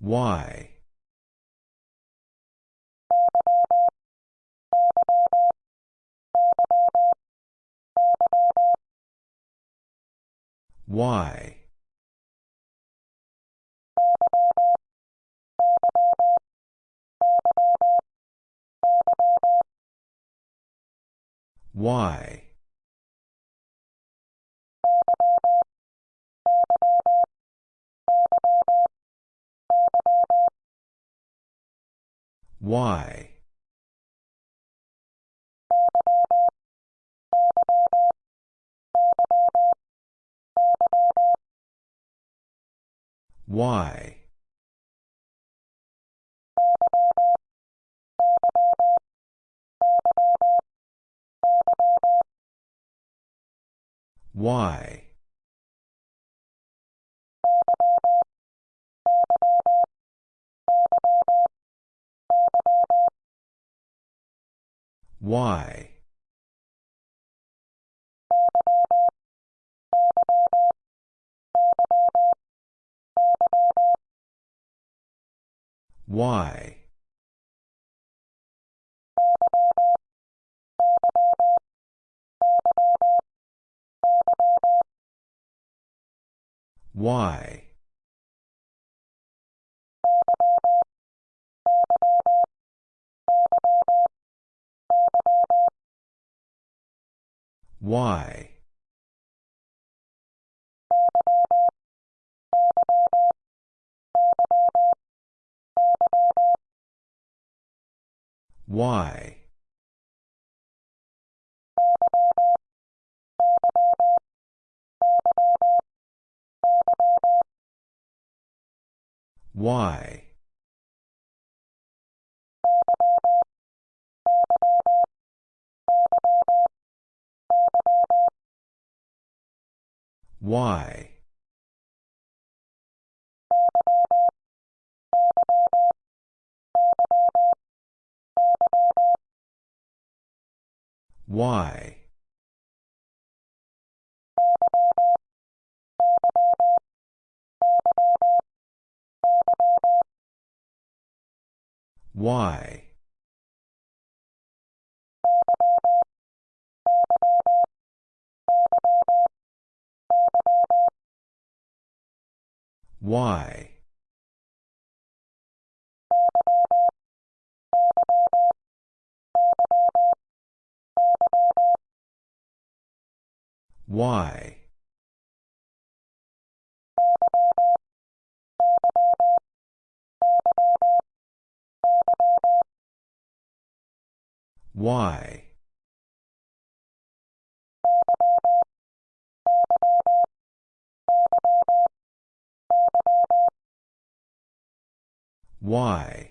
Y. Y. Y. Y. Y. Y. Y. Y. Y. Y. Y. Y. Y. Y. Y. Y. Y. Y. Y.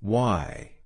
Y.